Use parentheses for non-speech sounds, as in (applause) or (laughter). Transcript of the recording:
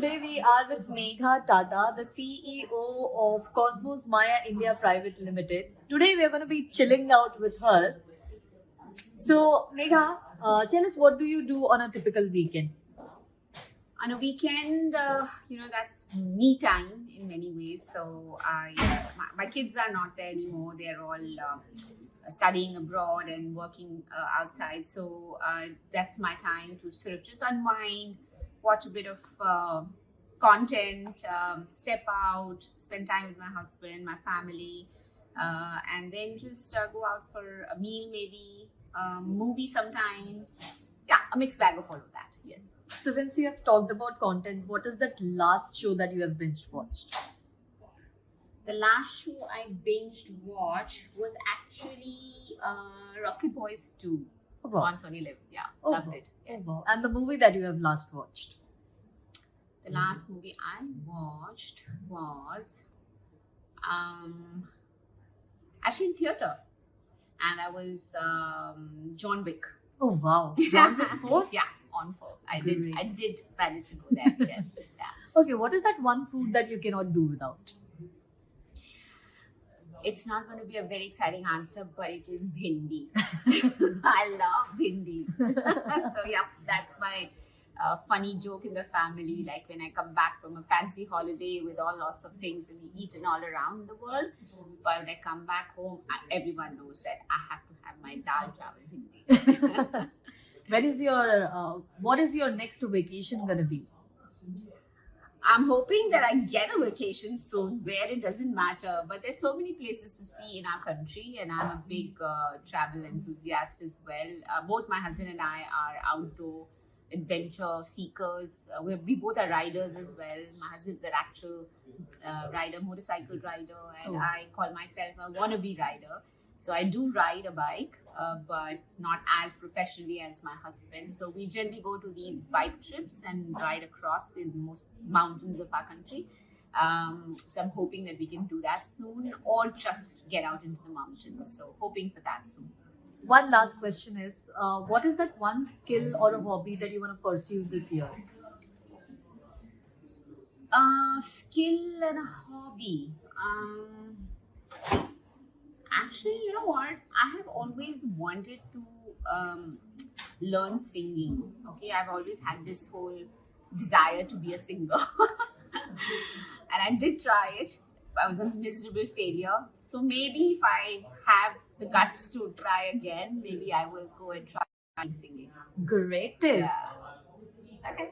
today we are with Megha Tata, the CEO of Cosmos Maya India Private Limited. Today we are going to be chilling out with her. So, Megha, uh, tell us what do you do on a typical weekend? on a weekend, uh, you know, that's me time in many ways. So I, my, my kids are not there anymore. They're all uh, studying abroad and working uh, outside. So uh, that's my time to sort of just unwind, watch a bit of uh, content, um, step out, spend time with my husband, my family, uh, and then just go out for a meal, maybe um, movie sometimes. Yeah, a mixed bag of all of that. Yes. So, since you have talked about content, what is that last show that you have binge watched? The last show I binged watched was actually uh, Rocket Boys 2 Oh, wow. on SonyLIV. Yeah, Oh, loved wow. it. Yes. Oh, wow. And the movie that you have last watched? The last movie I watched was um, actually in theater, and that was um, John Wick. Oh, wow. John Wick (laughs) 4? yeah, on four. I did. I did manage to go there. (laughs) yes. Yeah. Okay, what is that one food that you cannot do without? It's not going to be a very exciting answer, but it is bhindi. (laughs) I love bhindi. so yeah, that's my uh, funny joke in the family. Like when I come back from a fancy holiday with all lots of things and we eaten all around the world, but when I come back home, I, everyone knows that I have to have my dal chawal bhindi. (laughs) Where is your, uh, what is your next vacation gonna be? I'm hoping that I get a vacation soon where it doesn't matter. But there's so many places to see in our country, and I'm a big uh, travel enthusiast as well. Uh, both my husband and I are outdoor adventure seekers. Uh, we, we both are riders as well. My husband's an actual uh, rider, motorcycle rider, and Oh. I call myself a wannabe rider. So I do ride a bike, uh, but not as professionally as my husband. So we generally go to these bike trips and ride across in most mountains of our country. Um, so I'm hoping that we can do that soon, or just get out into the mountains. So hoping for that soon. One last question is, uh, what is that one skill or a hobby that you want to pursue this year? Uh, skill and a hobby. Um, actually, you know what? I have always wanted to um, learn singing. Okay, I've always had this whole desire to be a singer, (laughs) and I did try it. I was a miserable failure. So maybe if I have the guts to try again, maybe I will go and try singing. Greatest. Yeah. Okay.